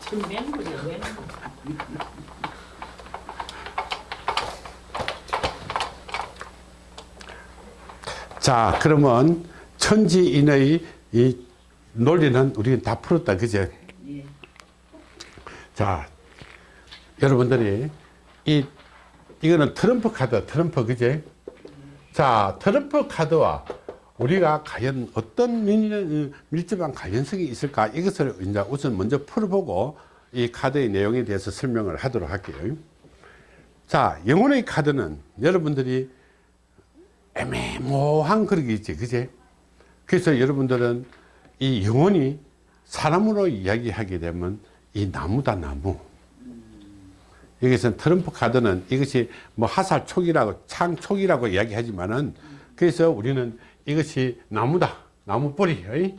지금 맹물이야 맹물. 자 그러면 천지인의 이 논리는 우리는 다 풀었다 그제 예. 자 여러분들이 이 이거는 트럼프 카드 트럼프 그제 자 트럼프 카드와 우리가 과연 어떤 밀, 밀접한 관련성이 있을까? 이것을 이제 우선 먼저 풀어보고 이 카드의 내용에 대해서 설명을 하도록 할게요. 자 영혼의 카드는 여러분들이 애매모호한 그런 게 있지 그제 그래서 여러분들은 이 영혼이 사람으로 이야기하게 되면 이 나무다 나무. 여기서 트럼프 카드는 이것이 뭐 하살 촉이라고 창 촉이라고 이야기하지만은 그래서 우리는 이것이 나무다 나무 뿌리 어이?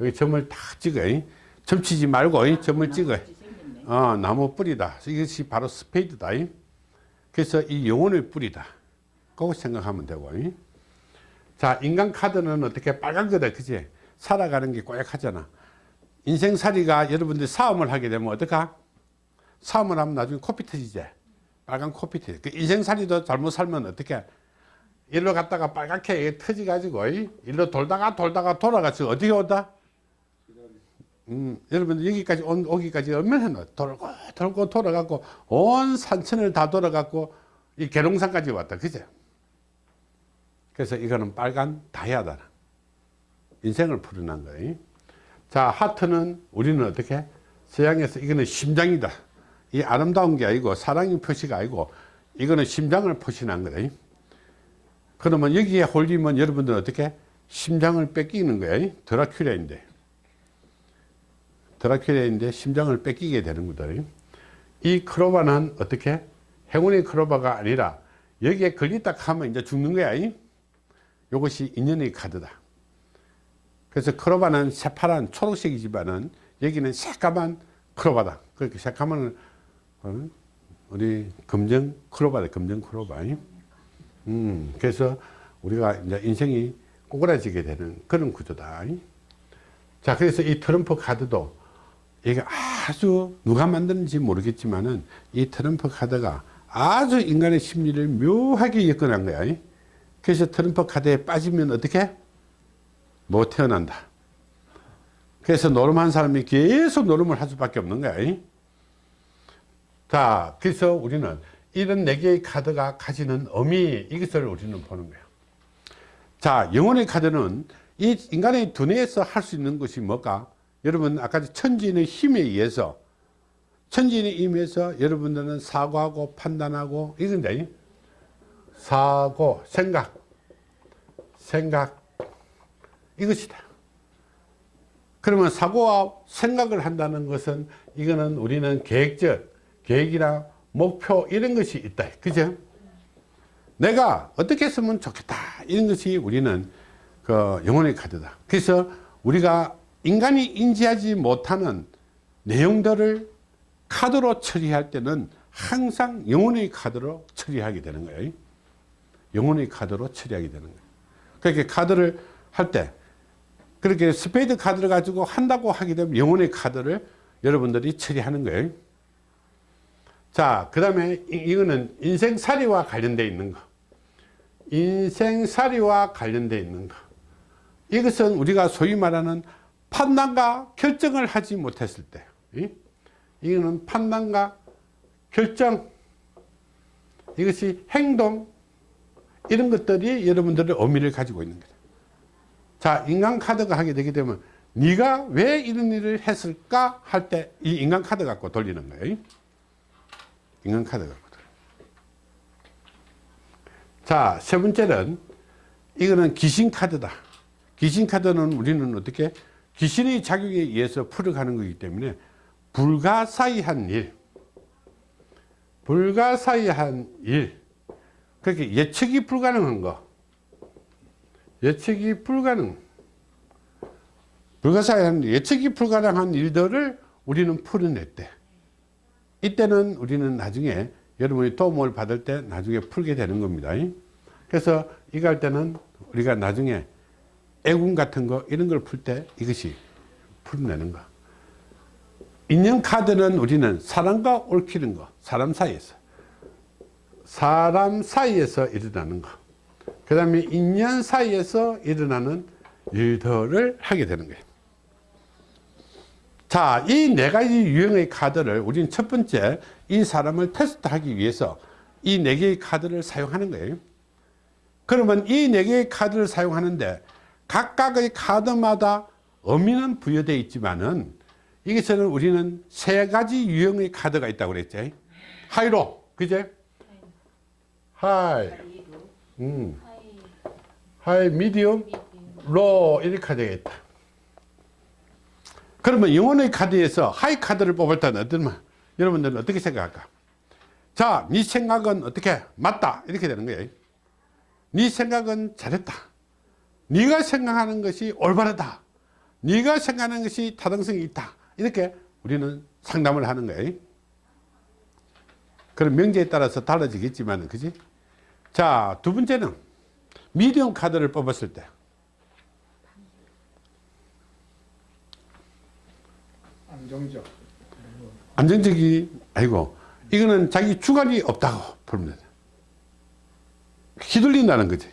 여기 점을 딱 찍어 어이? 점 치지 말고? 점을 찍어 나무같이 생겼네. 어, 나무 뿌리다 이것이 바로 스페이드다? 그래서 이 영혼의 뿌리다 그거 생각하면 되고? 자 인간 카드는 어떻게 빨간 거다 그지 살아가는 게 꼬약하잖아 인생살이가 여러분들이 싸움을 하게 되면 어떡하 싸움을 하면 나중에 코피 터지지 빨간 코피 터지 그 인생살이도 잘못 살면 어떻게 일로 갔다가 빨갛게 터지 가지고 일로 돌다가 돌다가 돌아가서 어디에 온다? 음, 여러분 여기까지 온, 오기까지 얼마나 돌고 돌고 돌아가고 온 산천을 다 돌아가고 이 계룡산까지 왔다 그제? 그래서 이거는 빨간 다이아다 인생을 풀어난 거예요. 자 하트는 우리는 어떻게? 서양에서 이거는 심장이다. 이 아름다운 게 아니고 사랑의 표시가 아니고 이거는 심장을 표시한 거다 그러면 여기에 홀리면 여러분들은 어떻게? 심장을 뺏기는 거예요 드라큘라인데. 드라큘라인데 심장을 뺏기게 되는 거다. 이? 크로바는 어떻게? 행운의 크로바가 아니라 여기에 걸리다 하면 이제 죽는 거야. 이것이 인연의 카드다. 그래서 크로바는 새파란 초록색이지만은 여기는 새까만 크로바다. 그렇게 새까만 어? 우리 검정 크로바다. 검정 크로바 음, 그래서 우리가 이제 인생이 꼬그라지게 되는 그런 구조다. 자 그래서 이 트럼프 카드도 이게 아주 누가 만드는지 모르겠지만은 이 트럼프 카드가 아주 인간의 심리를 묘하게 엮어낸 거야. 그래서 트럼프 카드에 빠지면 어떻게? 못 태어난다. 그래서 노름한 사람이 계속 노름을 할 수밖에 없는 거야. 자 그래서 우리는 이런 네 개의 카드가 가지는 의미 이것을 우리는 보는 거예요. 자 영혼의 카드는 이 인간의 두뇌에서 할 수 있는 것이 뭘까? 여러분 아까 천지인의 힘에 의해서 천지인의 힘에 의해서 여러분들은 사고하고 판단하고 이건데 사고 생각 생각 이것이다. 그러면 사고와 생각을 한다는 것은 이거는 우리는 계획적 계획이나 목표 이런 것이 있다. 그죠? 내가 어떻게 했으면 좋겠다. 이런 것이 우리는 그 영혼의 카드다. 그래서 우리가 인간이 인지하지 못하는 내용들을 카드로 처리할 때는 항상 영혼의 카드로 처리하게 되는 거예요. 영혼의 카드로 처리하게 되는 거예요. 그렇게 카드를 할 때 그렇게 스페이드 카드를 가지고 한다고 하게 되면 영혼의 카드를 여러분들이 처리하는 거예요 자 그 다음에 이거는 인생살이와 관련되어 있는 거. 인생살이와 관련되어 있는 거. 이것은 우리가 소위 말하는 판단과 결정을 하지 못했을 때 이거는 판단과 결정. 이것이 행동. 이런 것들이 여러분들의 의미를 가지고 있는 거죠 자 인간 카드가 하게 되게 되면 네가 왜 이런 일을 했을까 할 때 이 인간 카드 갖고 돌리는 거예요 인간 카드 갖고 자세 번째는 이거는 귀신 카드다. 귀신 카드는 우리는 어떻게 귀신의 자격에 의해서 풀어가는 거기 때문에 불가사의한 일 불가사의한 일 그렇게 예측이 불가능한 거 예측이 불가능 불가사의한 예측이 불가능한 일들을 우리는 풀어냈대 이때는 우리는 나중에 여러분이 도움을 받을 때 나중에 풀게 되는 겁니다. 그래서 이거 할 때는 우리가 나중에 애군 같은 거 이런 걸 풀 때 이것이 풀어내는 거. 인연카드는 우리는 사람과 얽히는 거 사람 사이에서. 사람 사이에서 일어나는 거그 다음에 인연 사이에서 일어나는 일들을 하게 되는 거예요 자, 이 네 가지 유형의 카드를 우리는 첫 번째 이 사람을 테스트하기 위해서 이 네 개의 카드를 사용하는 거예요. 그러면 이 네 개의 카드를 사용하는데 각각의 카드마다 의미는 부여되어 있지만은 여기서는 우리는 세 가지 유형의 카드가 있다고 그랬지. high low, 그제? high, 음, high, medium, 로 이렇게 있다. 그러면 영혼의 카드에서 하이 카드를 뽑을 때는 말? 여러분들은 어떻게 생각할까? 자 네 생각은 어떻게? 맞다. 이렇게 되는 거예요. 네 생각은 잘했다. 네가 생각하는 것이 올바르다. 네가 생각하는 것이 타당성이 있다. 이렇게 우리는 상담을 하는 거예요. 그런 명제에 따라서 달라지겠지만 그지? 자 두 번째는 미디엄 카드를 뽑았을 때 안정적. 안정적이 아니고 이거는 자기 주관이 없다고 보면 돼 휘둘린다는 거지.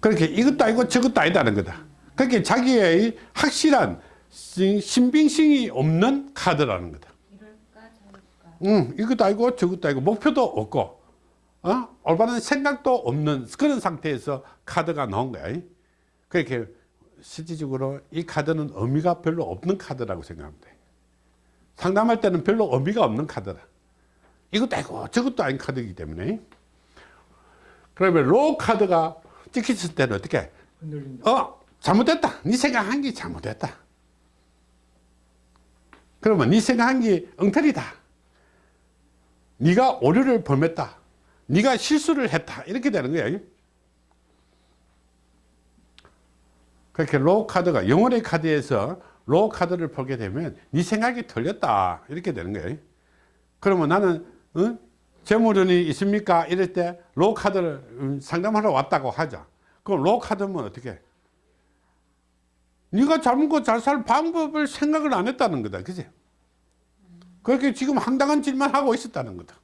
그렇게 이것도 아니고 저것도 아니다는 거다. 그렇게 자기의 확실한 신빙성이 없는 카드라는 거다. 응, 이것도 아니고 저것도 아니고 목표도 없고 어? 올바른 생각도 없는 그런 상태에서 카드가 나온 거야. 그렇게 실질적으로 이 카드는 의미가 별로 없는 카드라고 생각하면 돼 상담할 때는 별로 의미가 없는 카드다. 이것도 아니고 저것도 아닌 카드이기 때문에. 그러면 로 카드가 찍혔을 때는 어떻게? 흔들린다. 어 잘못됐다. 네 생각한 게 잘못됐다. 그러면 네 생각한 게 엉터리다. 네가 오류를 범했다. 네가 실수를 했다. 이렇게 되는 거야. 그렇게 로 카드가 영혼의 카드에서 로 카드를 보게 되면 네 생각이 틀렸다. 이렇게 되는 거예요. 그러면 나는 어? 재물운이 있습니까? 이럴 때로 카드를 음, 상담하러 왔다고 하자. 그럼 로 카드면 어떻게? 네가 잘못 그잘살 방법을 생각을 안 했다는 거다. 그지? 그렇게 지금 황당한 질만 하고 있었다는 거다.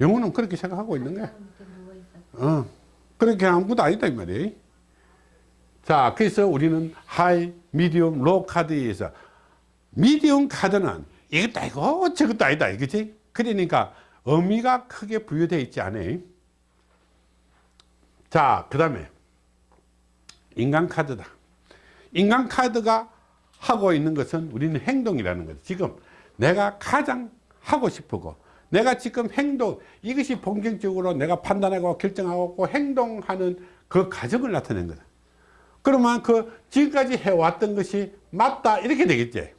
영혼은 그렇게 생각하고 있는 거야. 어, 그렇게 아무것도 아니다 이 말이에요 자 그래서 우리는 하이 미디움 로 카드에 의해서 미디움 카드는 이것도 아니고 저것도 아니다 그치? 그러니까 의미가 크게 부여되어 있지 않아요. 자그 다음에 인간 카드다. 인간 카드가 하고 있는 것은 우리는 행동이라는 거죠 지금 내가 가장 하고 싶고 내가 지금 행동 이것이 본격적으로 내가 판단하고 결정하고 행동하는 그 과정을 나타낸 거다 그러면 그 지금까지 해왔던 것이 맞다 이렇게 되겠지.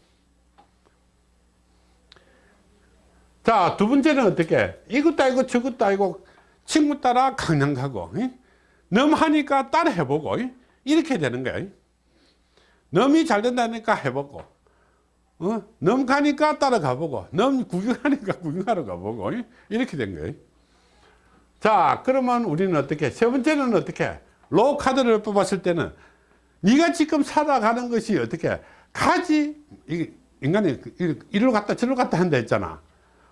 자 두 번째는 어떻게? 이것도 아니고 저것도 아니고 친구 따라 강남 가고 넘 하니까 따라 해보고 이렇게 되는 거야 넘이 잘 된다니까 해보고 어? 넘 가니까 따라 가 보고 넘 구경하니까 구경하러 가보고 이렇게 된 거예요 자 그러면 우리는 어떻게? 세 번째는 어떻게? 로 카드를 뽑았을 때는 네가 지금 살아가는 것이 어떻게? 가지 인간이 이리로 갔다 저리로 갔다 한다 했잖아.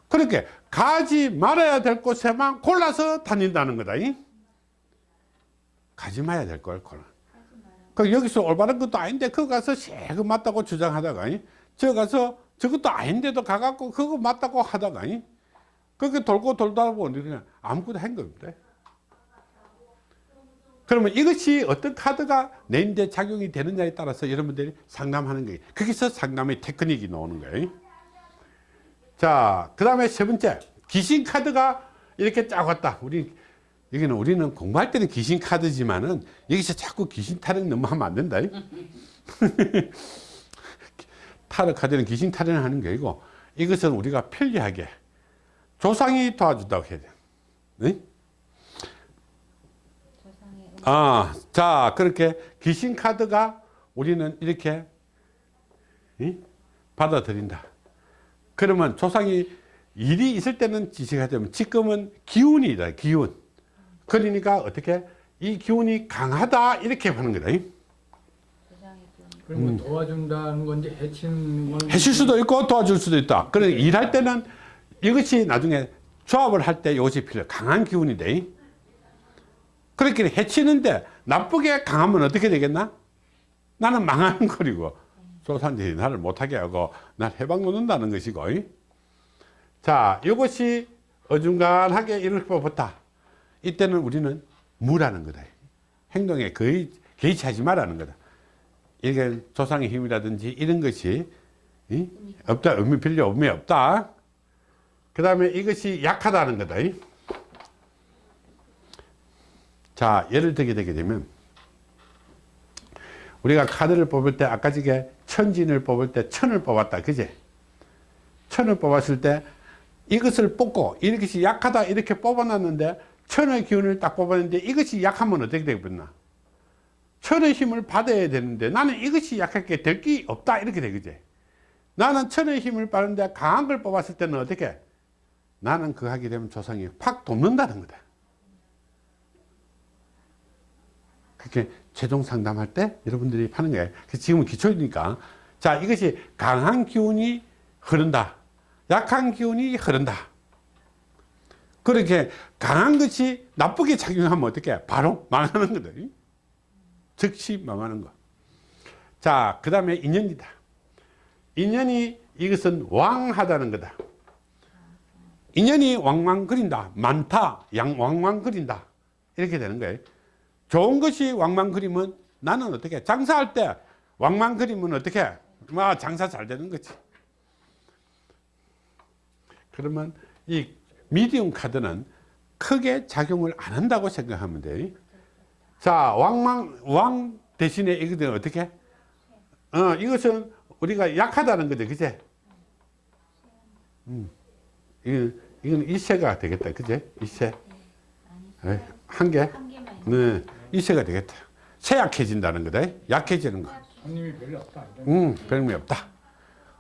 그렇게 가지 말아야 될 곳에만 골라서 다닌다는 거다 가지 말아야 될걸 그 여기서 올바른 것도 아닌데 그거 가서 새거 맞다고 주장하다가 저 가서 저것도 아닌데도 가갖고 그거 맞다고 하다가 그렇게 돌고 돌다 보니 아무것도 한 겁니다 그러면 이것이 어떤 카드가 내인데 작용이 되느냐에 따라서 여러분들이 상담하는 거예요. 거기서 상담의 테크닉이 나오는 거예요. 자그 다음에 세 번째 귀신 카드가 이렇게 쫙 왔다. 우리 여기는 우리는 공부할 때는 귀신 카드지만은 여기서 자꾸 귀신 타령 너무 하면 안 된다. 타로 카드는 귀신 타령을 하는 게 아니고 이것은 우리가 편리하게 조상이 도와준다고 해야 돼. 네? 아, 자 그렇게 귀신 카드가 우리는 이렇게 이? 받아들인다 그러면 조상이 일이 있을 때는 지시가 되면 지금은 기운이다 기운 그러니까 어떻게 이 기운이 강하다 이렇게 하는 거다 그럼 뭐 도와준다는 건지 해치는 건 해칠 수도 있고 도와줄 수도 있다. 그래 일할 때는 이것이 나중에 조합을 할 때 이것이 필요. 강한 기운이 돼. 그렇게 해치는데 나쁘게 강하면 어떻게 되겠나? 나는 망하는 거리고 조산들이 나를 못하게 하고 날 해방 놓는다는 것이고. 자, 이것이 어중간하게 이렇게 뽑았다. 이때는 우리는 무라는 거다. 행동에 거의 개의치하지 말라는 거다. 이게 조상의 힘이라든지 이런 것이 이? 없다 의미 필요 없다 그 다음에 이것이 약하다는 거다 이? 자 예를 들게 되게 되면 우리가 카드를 뽑을 때 아까 저게 천진을 뽑을 때 천을 뽑았다 그제? 천을 뽑았을 때 이것을 뽑고 이것이 약하다 이렇게 뽑아놨는데 천의 기운을 딱 뽑았는데 이것이 약하면 어떻게 되겠나? 천의 힘을 받아야 되는데 나는 이것이 약하게 될 게 없다 이렇게 되겠지 나는 천의 힘을 받는데 강한 걸 뽑았을 때는 어떻게? 나는 그거 하게 되면 조상이 팍 돕는다는 거다 그렇게 최종 상담할 때 여러분들이 하는 거예요 지금은 기초이니까 자 이것이 강한 기운이 흐른다 약한 기운이 흐른다 그렇게 강한 것이 나쁘게 작용하면 어떻게 바로 망하는 거다 즉시 망하는 거. 자, 그 다음에 인연이다. 인연이 이것은 왕하다는 거다. 인연이 왕왕거린다. 많다. 양 왕왕거린다. 이렇게 되는 거예요. 좋은 것이 왕왕거리면 나는 어떻게 장사할 때 왕왕거리면 어떻게 뭐 장사 잘 되는 거지. 그러면 이 미디움 카드는 크게 작용을 안 한다고 생각하면 돼요. 자, 왕망, 왕 대신에 이것은 어떻게? 어, 이것은 우리가 약하다는 거죠. 그제? 음. 이건, 이건 이세가 되겠다. 그제? 이세. 에이, 한 개? 네. 이세가 되겠다. 세약해진다는 거다. 약해지는 거. 손님이 별로 없다. 음, 별미 없다.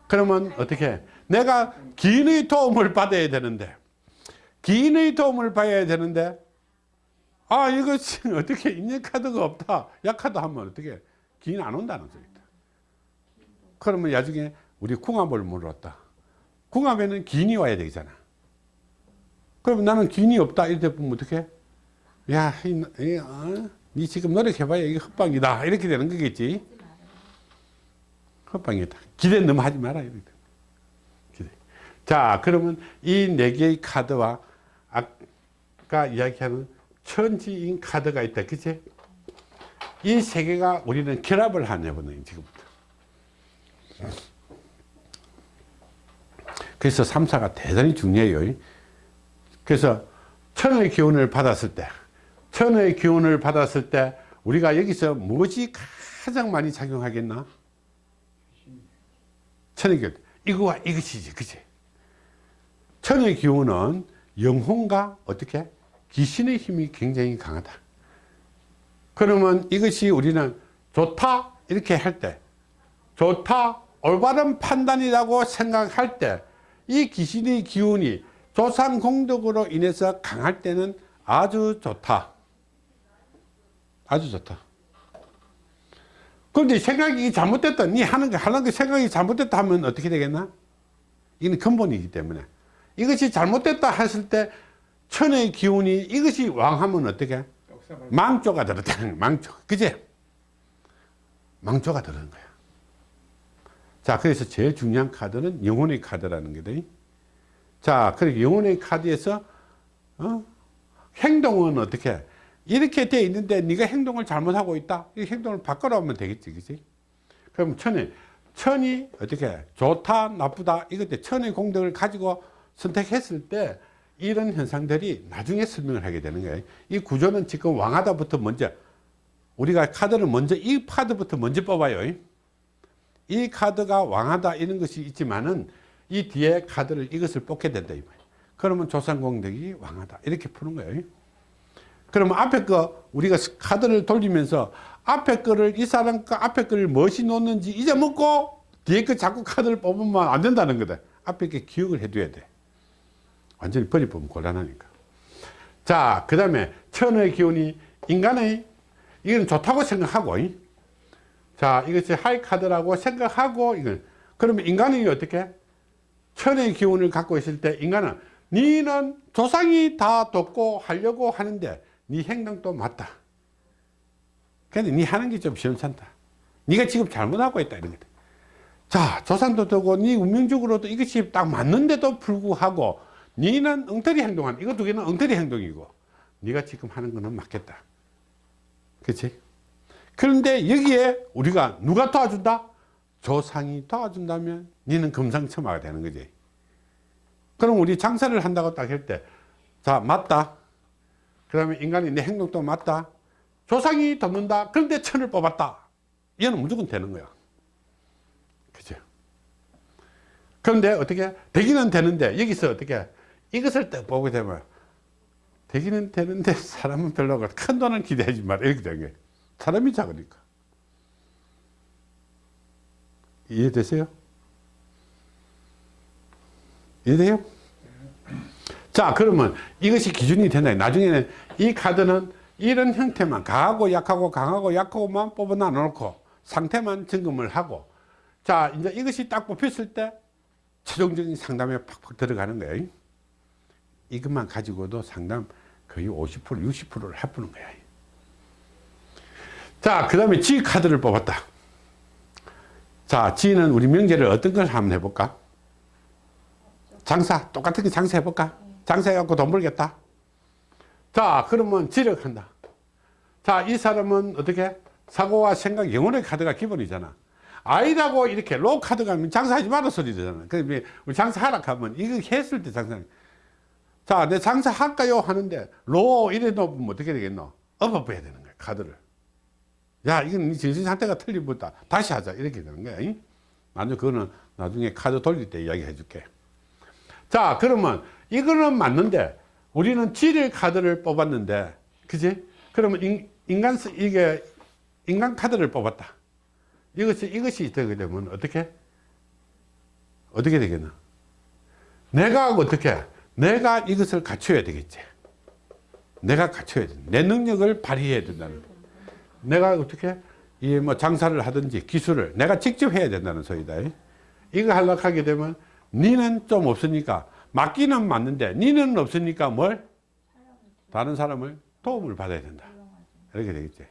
그러면 어떻게? 내가 기인의 도움을 받아야 되는데, 기인의 도움을 받아야 되는데, 아 이것이 어떻게 인연카드가 없다 약하다 하면 어떻게 기인 안 온다는 소리다 그러면 나중에 우리 궁합을 물었다 궁합에는 기인이 와야 되잖아 그럼 나는 기인이 없다 이렇게 보면 어떻게 야, 이, 이, 어? 니 지금 노력해봐야 이게 헛방이다 이렇게 되는 거겠지 헛방이다 기대 너무 하지 마라 이렇게. 기대. 자 그러면 이 네 개의 카드와 아까 이야기하는 천지인 카드가 있다. 그치? 이 세 개가 우리는 결합을 하냐거든요, 지금부터. 그래서 3사가 대단히 중요해요. 그래서 천의 기운을 받았을 때, 천의 기운을 받았을 때, 우리가 여기서 무엇이 가장 많이 작용하겠나? 천의 기운. 이거와 이것이지, 그치? 천의 기운은 영혼과 어떻게? 귀신의 힘이 굉장히 강하다. 그러면 이것이 우리는 좋다 이렇게 할 때 좋다 올바른 판단이라고 생각할 때 이 귀신의 기운이 조상 공덕으로 인해서 강할 때는 아주 좋다. 아주 좋다. 그런데 생각이 잘못됐다. 니 하는 거, 하는 거 생각이 잘못됐다 하면 어떻게 되겠나? 이는 근본이기 때문에. 이것이 잘못됐다 했을 때 천의 기운이 이것이 왕하면 어떻게? 망조가 들었다. 망조. 그제? 망조가 들은 거야. 자, 그래서 제일 중요한 카드는 영혼의 카드라는 거다. 자, 그리고 영혼의 카드에서, 어? 행동은 어떻게? 이렇게 돼 있는데 네가 행동을 잘못하고 있다. 이 행동을 바꿔라 하면 되겠지. 그지? 그럼 천이, 천이 어떻게? 좋다, 나쁘다. 이것때 천의 공덕을 가지고 선택했을 때 이런 현상들이 나중에 설명을 하게 되는 거예요. 이 구조는 지금 왕하다부터 먼저 우리가 카드를 먼저 이 카드부터 먼저 뽑아요. 이 카드가 왕하다 이런 것이 있지만은 이 뒤에 카드를 이것을 뽑게 된다 이 말이에요. 그러면 조상공덕이 왕하다 이렇게 푸는 거예요. 그러면 앞에 거 우리가 카드를 돌리면서 앞에 거를 이 사람 거 앞에 거를 무엇이 놓는지 잊어먹고 뒤에 거 자꾸 카드를 뽑으면 안 된다는 거다. 앞에 게 기억을 해둬야 돼. 완전히 버리보면 곤란하니까. 자, 그 다음에 천의 기운이 인간의 이건 좋다고 생각하고 자 이것이 하이 카드라고 생각하고 이건 그러면 인간이 어떻게 천의 기운을 갖고 있을 때 인간은 니는 조상이 다 돕고 하려고 하는데 네 행동도 맞다. 근데 네 하는 게 좀 시원찮다. 네가 지금 잘못하고 있다 이런 거다 자 조상도 되고 네 운명적으로도 이것이 딱 맞는데도 불구하고 니는 엉터리 행동한 이거 두 개는 엉터리 행동이고 네가 지금 하는 거는 맞겠다. 그렇지 그런데 여기에 우리가 누가 도와준다? 조상이 도와준다면 니는 금상첨화가 되는 거지. 그럼 우리 장사를 한다고 딱 할 때 자 맞다 그 다음에 인간이 내 행동도 맞다. 조상이 돕는다. 그런데 천을 뽑았다. 이거는 무조건 되는 거야. 그죠 그런데 어떻게 되기는 되는데 여기서 어떻게 이것을 딱 보게 되면 되기는 되는데 사람은 별로 큰 돈은 기대하지 마라. 이렇게 되는 거예요. 사람이 작으니까. 이해되세요? 이해돼요? 자 그러면 이것이 기준이 된다. 나중에는 이 카드는 이런 형태만 강하고 약하고 강하고 약하고만 뽑아 놓고 상태만 점검을 하고 자 이제 이것이 딱 뽑혔을 때 최종적인 상담에 팍팍 들어가는 거예요 이것만 가지고도 상담 거의 50% 60%를 해보는 거야. 자그 다음에 G 카드를 뽑았다. 자 G는 우리 명제를 어떤 걸 한번 해볼까? 장사 똑같은 게 장사 해볼까 장사해갖고 돈 벌겠다. 자 그러면 지력한다. 자 이 사람은 어떻게? 사고와 생각 영혼의 카드가 기본이잖아. 아이라고 이렇게 로 카드가 하면 장사하지 마라 소리 되잖아. 그러면 우리 장사하라 하면 이거 했을 때 장사. 자 내 장사할까요? 하는데 로 이래 놓으면 어떻게 되겠노? 엎어야 되는 거야 카드를. 야 이건 네 정신 상태가 틀리보다. 다시 하자. 이렇게 되는 거야 잉? 나중에 그거는 나중에 카드 돌릴 때 이야기 해 줄게. 자 그러면 이거는 맞는데 우리는 지를 카드를 뽑았는데 그지? 그러면 인, 인간 스- 이게 인간 카드를 뽑았다. 이것이 이것이 되게 되면 어떻게? 어떻게 되겠나? 내가 어떻게? 내가 이것을 갖춰야 되겠지. 내가 갖춰야 돼내 능력을 발휘해야 된다는 거야. 내가 어떻게? 이 뭐 장사를 하든지 기술을 내가 직접 해야 된다는 소리다. 이거 하려고 하게 되면 니는 좀 없으니까 맞기는 맞는데 니는 없으니까 뭘? 다른 사람을 도움을 받아야 된다. 이렇게 되겠지.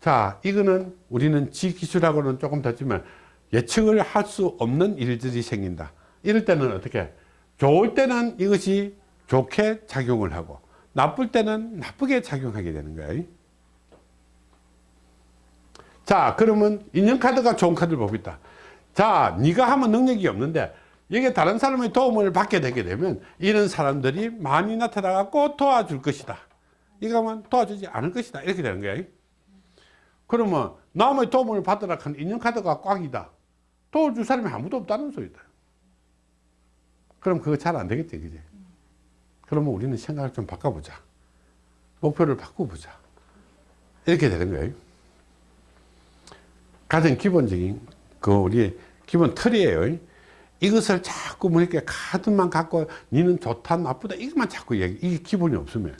자 이거는 우리는 지기술하고는 조금 다르지만 예측을 할 수 없는 일들이 생긴다. 이럴 때는 어떻게? 좋을 때는 이것이 좋게 작용을 하고 나쁠 때는 나쁘게 작용하게 되는 거예요 자 그러면 인연카드가 좋은 카드를 보고 있다. 자 네가 하면 능력이 없는데 여기 다른 사람의 도움을 받게 되게 되면 이런 사람들이 많이 나타나 갖고 도와줄 것이다. 이거 하면 도와주지 않을 것이다. 이렇게 되는 거예요 그러면 남의 도움을 받으라 한 인연카드가 꽉이다. 도와줄 사람이 아무도 없다는 소리다. 그럼 그거 잘 안 되겠지 그지? 그러면 우리는 생각을 좀 바꿔보자. 목표를 바꿔보자. 이렇게 되는 거예요 가장 기본적인 그 우리 기본 틀이에요 이것을 자꾸 뭐 이렇게 카드만 갖고 니는 좋다 나쁘다 이것만 자꾸 얘기 이게 기본이 없으면.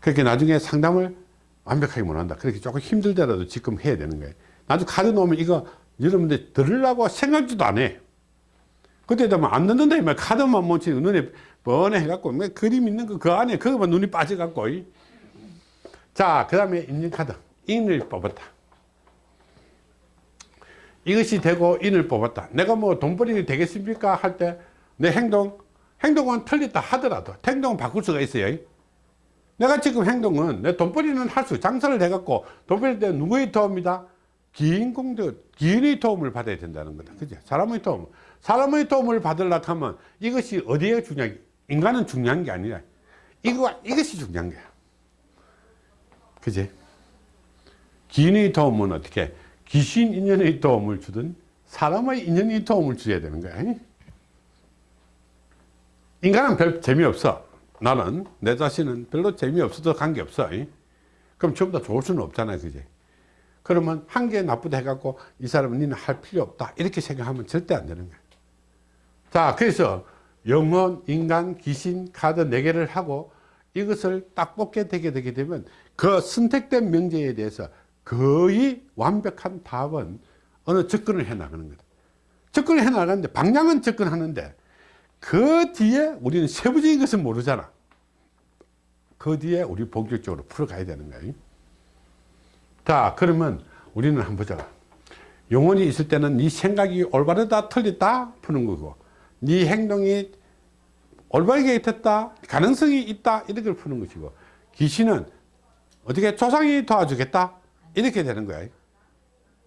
그렇게 나중에 상담을 완벽하게 못한다. 그렇게 조금 힘들더라도 지금 해야 되는 거예요. 나중에 카드 놓으면 이거 여러분들 들으려고 생각지도 안해. 그때 되면 안 넣는다 이말. 카드만 못 치, 눈에 뻔해 해갖고 뭐 그림 있는 거 그 안에 그거만 눈이 빠져갖고 자 그 다음에 인증카드. 인을 뽑았다 이것이 되고 인을 뽑았다. 내가 뭐 돈벌이 되겠습니까? 할 때 내 행동 행동은 틀렸다 하더라도 행동은 바꿀 수가 있어요. 내가 지금 행동은 내 돈벌이는 할 수 장사를 해갖고 돈벌이 때 누구의 도움이다? 기인공도 기인의 도움을 받아야 된다는 거다. 그죠? 사람의 도움. 사람의 도움을 받으려고 하면 이것이 어디에 중요한 인간은 중요한 게 아니라 이거 이것이 중요한 거야. 그지? 기인의 도움은 어떻게 귀신 인연의 도움을 주든 사람의 인연의 도움을 줘야 되는 거야. 인간은 별 재미없어. 나는 내 자신은 별로 재미없어도 관계없어. 그럼 전부 다 좋을 수는 없잖아요 그지? 그러면 한 개 나쁘다 해갖고 이 사람은 니는 할 필요 없다. 이렇게 생각하면 절대 안 되는 거야. 자 그래서 영혼, 인간, 귀신, 카드 네 개를 하고 이것을 딱 뽑게 되게 되게 되면 그 선택된 명제에 대해서 거의 완벽한 답은 어느 접근을 해 나가는 거다. 접근을 해 나가는데 방향은 접근하는데 그 뒤에 우리는 세부적인 것은 모르잖아. 그 뒤에 우리 본격적으로 풀어가야 되는 거예요. 자, 그러면 우리는 한번 보자. 영혼이 있을 때는 네 생각이 올바르다 틀렸다 푸는 거고 네 행동이 올바르게 됐다 가능성이 있다 이렇게 푸는 것이고 귀신은 어떻게 조상이 도와주겠다 이렇게 되는 거야.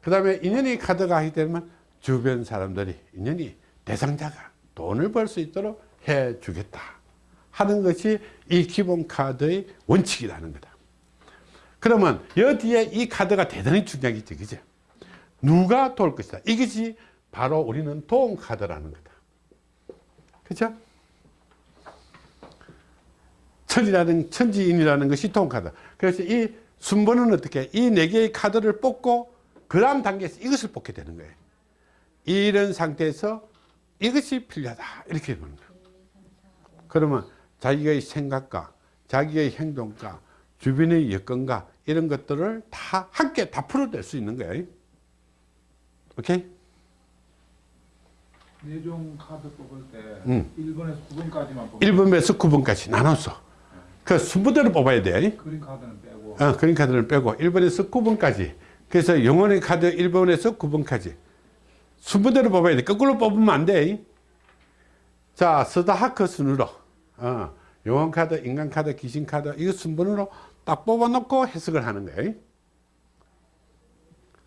그 다음에 인연이 카드가 하게 되면 주변 사람들이 인연이 대상자가 돈을 벌 수 있도록 해 주겠다 하는 것이 이 기본 카드의 원칙이라는 거다. 그러면 여기에 이 카드가 대단히 중요하겠지 그죠 누가 도울 것이다. 이것이 바로 우리는 도움 카드라는 거다. 그죠? 천이라는 천지인이라는 것이 도움 카드. 그래서 이 순번은 어떻게? 이 네 개의 카드를 뽑고 그 다음 단계에서 이것을 뽑게 되는 거예요. 이런 상태에서 이것이 필요하다. 이렇게 보는 거예요. 그러면 자기의 생각과 자기의 행동과 주변의 여건과 이런 것들을 다 함께 다 풀어낼 수 있는 거예요. 오케이? 내종 카드 뽑을 때 음. 1번에서 9번까지만 뽑고 1번에서 9번까지 나눴어 그 순번대로 뽑아야 돼. 그림 카드는 빼 고 어, 그림 카드를 빼고 1번에서 9번까지 그래서 영혼의 카드 1번에서 9번까지 순번대로 뽑아야 돼 거꾸로 뽑으면 안돼 자 스다하크 순으로 어, 영혼 카드 인간 카드 귀신 카드 이거 순번으로 딱 뽑아 놓고 해석을 하는 거예요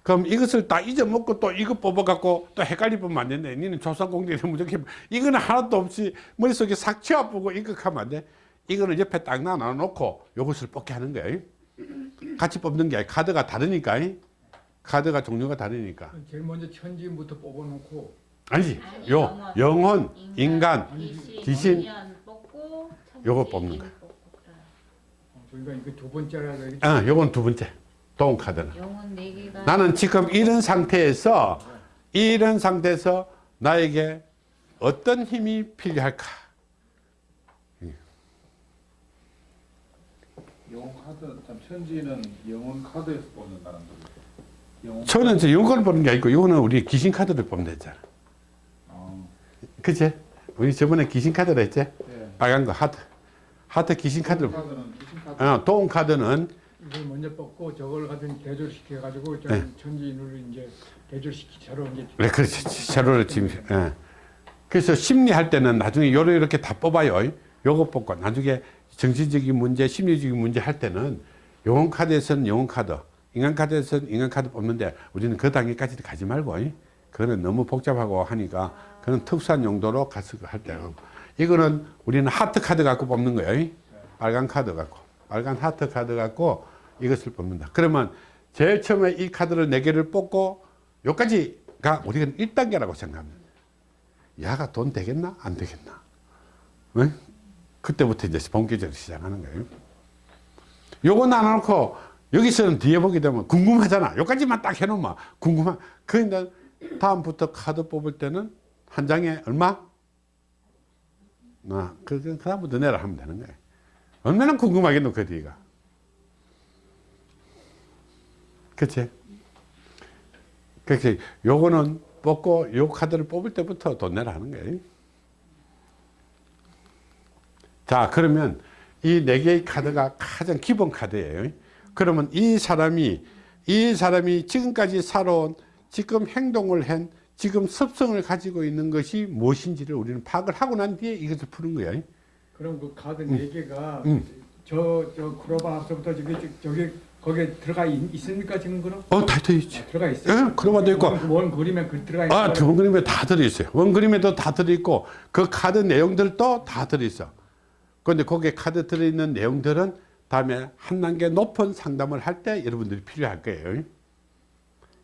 그럼 이것을 딱 잊어먹고 또 이거 뽑아갖고 또 헷갈리 보면 안 된다. 니는 조상공대에 무조건 이거는 하나도 없이 머릿속에 싹 치워보고 이거 하면 안 돼. 이거는 옆에 딱 놔놓고 이것을 뽑게 하는 거예요. 같이 뽑는 게 아니라 카드가 다르니까. 카드가 종류가 다르니까. 제일 먼저 천지인부터 뽑아놓고 아니지. 아니, 요, 영혼, 인간, 귀신, 귀신. 요거 뽑는 인 거야. 그래요. 어, 저희가 이거 두 번째라 요건 두 번째. 도움 카드는. 네 나는 지금 이런 상태에서, 이런 상태에서 나에게 어떤 힘이 필요할까? 영혼 카드 참 천지는 영혼 카드에서 뽑는다는 거죠. 영혼 저는 저 요걸 보는 게 아니고 요거는 우리 귀신 카드를 보면 되잖아. 어, 그치? 우리 저번에 귀신 카드를 했지? 예. 빨간 거 하트. 하트 귀신 카드. 카드. 어, 도움 카드는 이걸 먼저 뽑고 저걸 가지고 대조시켜 가지고 저 네. 천지인으로 이제 대조시키처럼 이제 네, 그렇지. 세로를 지금. 예. 그래서 심리할 때는 나중에 요로 이렇게 다 뽑아요. 요거 뽑고 나중에 정신적인 문제, 심리적인 문제 할 때는 영혼 카드에서는 영혼 카드, 인간 카드에서는 인간 카드 뽑는데 우리는 그 단계까지 가지 말고 그거는 너무 복잡하고 하니까 그는 특수한 용도로 가서 할 때고 이거는 우리는 하트 카드 갖고 뽑는 거예요. 빨간 카드 갖고 빨간 하트 카드 갖고 이것을 뽑는다. 그러면 제일 처음에 이 카드를 네 개를 뽑고 여기까지가 우리가 1단계라고 생각합니다. 야가 돈 되겠나? 안 되겠나? 응? 그때부터 이제 본격적으로 시작하는 거예요. 요거 나눠놓고 여기서는 뒤에 보게 되면 궁금하잖아. 여기까지만 딱 해놓으면 궁금한. 그런데 다음부터 카드 뽑을 때는 한 장에 얼마? 아, 그, 그, 그 다음부터 내라 하면 되는 거예요. 얼마나 궁금하겠노, 그 뒤가. 그치? 그렇지. 요거는 뽑고 요 카드를 뽑을 때부터 돈 내라 하는 거예요. 자, 그러면 이 네 개의 카드가 가장 기본 카드예요. 그러면 이 사람이, 이 사람이 지금까지 살아온, 지금 행동을 한, 지금 습성을 가지고 있는 것이 무엇인지를 우리는 파악을 하고 난 뒤에 이것을 푸는 거예요. 그럼 그 카드 네 개가 음. 저저 크로바 앞서부터 저기 저기 거기에 들어가 있, 있습니까 지금 그럼? 어, 다 들어있지. 아, 들어가 있어요? 예, 크로바도 있고. 원, 원 그림에 그 들어가 있어요. 아, 원 그림에 다 들어있어요. 원 그림에도 다 들어있고, 그 카드 내용들도 다 들어있어. 그런데 거기에 카드 들어있는 내용들은 다음에 한 단계 높은 상담을 할 때 여러분들이 필요할 거예요.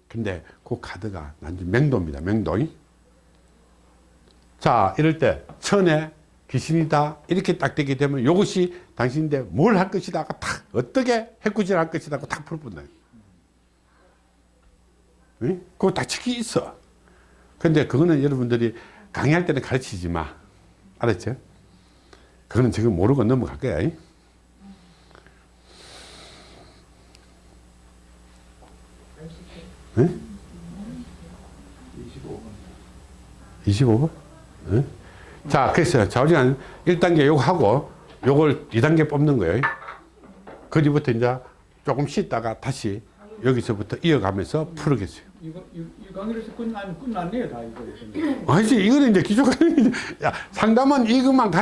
근데 그 카드가 난지 맹도입니다. 맹도. 자, 이럴 때 천에 귀신이다 이렇게 딱 되게 되면 이것이 당신인데 뭘 할 것이다 탁 어떻게 해꾸질 할 것이다 탁 풀어본다. 응? 그거 다 책이 있어. 근데 그거는 여러분들이 강의할 때는 가르치지 마. 알았죠? 그거는 지금 모르고 넘어갈 거야. 네? 25번. 25번? 네? 자, 그래서 좌우지간 1단계 요거 하고 요걸 2단계 뽑는 거예요. 그 뒤부터 이제 조금 쉬다가 다시 여기서부터 이어가면서 풀겠어요. 이거 이, 이 강의에서 끝난 끝났네요 다 이거. 아니지, 이거는 이제 기초 강의. 야, 상담은 이것만 가지고